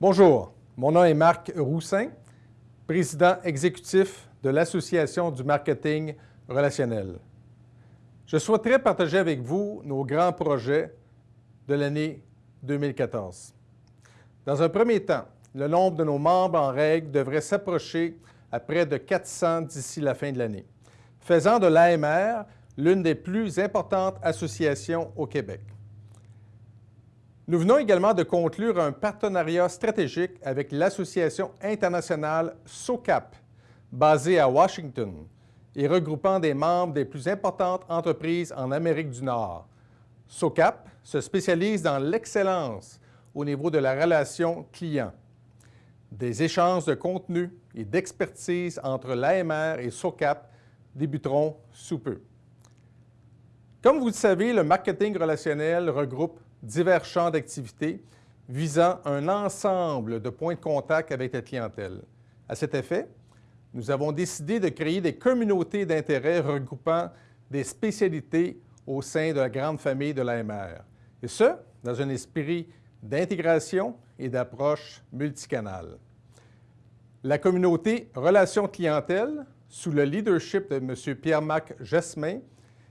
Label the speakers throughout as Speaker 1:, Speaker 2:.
Speaker 1: Bonjour, mon nom est Marc Roussin, président exécutif de l'Association du marketing relationnel. Je souhaiterais partager avec vous nos grands projets de l'année 2014. Dans un premier temps, le nombre de nos membres en règle devrait s'approcher à près de 400 d'ici la fin de l'année, faisant de l'AMR l'une des plus importantes associations au Québec. Nous venons également de conclure un partenariat stratégique avec l'Association internationale SOCAP, basée à Washington et regroupant des membres des plus importantes entreprises en Amérique du Nord. SOCAP se spécialise dans l'excellence au niveau de la relation client. Des échanges de contenu et d'expertise entre l'AMR et SOCAP débuteront sous peu. Comme vous le savez, le marketing relationnel regroupe divers champs d'activité visant un ensemble de points de contact avec la clientèle. À cet effet, nous avons décidé de créer des communautés d'intérêt regroupant des spécialités au sein de la grande famille de l'AMR, et ce, dans un esprit d'intégration et d'approche multicanale. La communauté Relations clientèle, sous le leadership de M. Pierre-Marc Jasmin,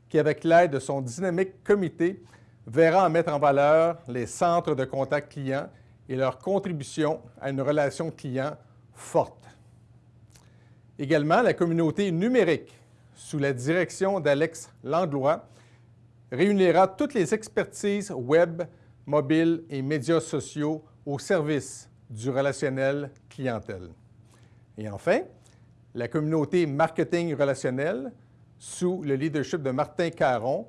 Speaker 1: qui, avec l'aide de son dynamique comité, verra en mettre en valeur les centres de contact client et leur contribution à une relation client forte. Également, la communauté numérique, sous la direction d'Alex Langlois, réunira toutes les expertises web, mobile et médias sociaux au service du relationnel clientèle. Et enfin, la communauté marketing relationnel, sous le leadership de Martin Caron,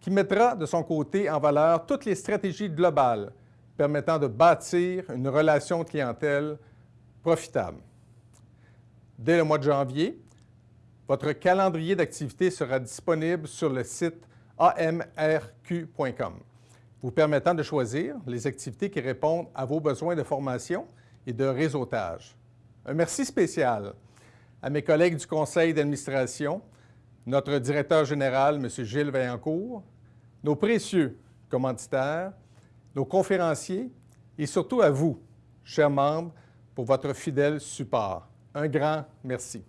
Speaker 1: qui mettra de son côté en valeur toutes les stratégies globales permettant de bâtir une relation clientèle profitable. Dès le mois de janvier, votre calendrier d'activités sera disponible sur le site amrq.com, vous permettant de choisir les activités qui répondent à vos besoins de formation et de réseautage. Un merci spécial à mes collègues du conseil d'administration, notre directeur général, M. Gilles Vaillancourt, nos précieux commanditaires, nos conférenciers et surtout à vous, chers membres, pour votre fidèle support. Un grand merci.